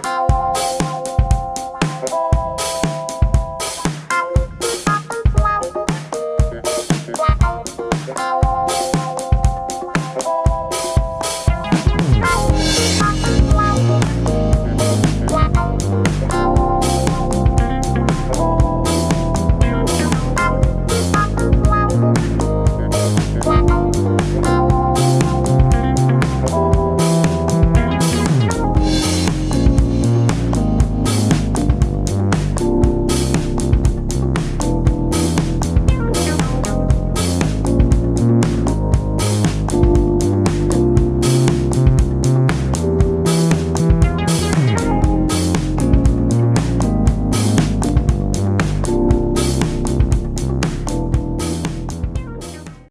Bye.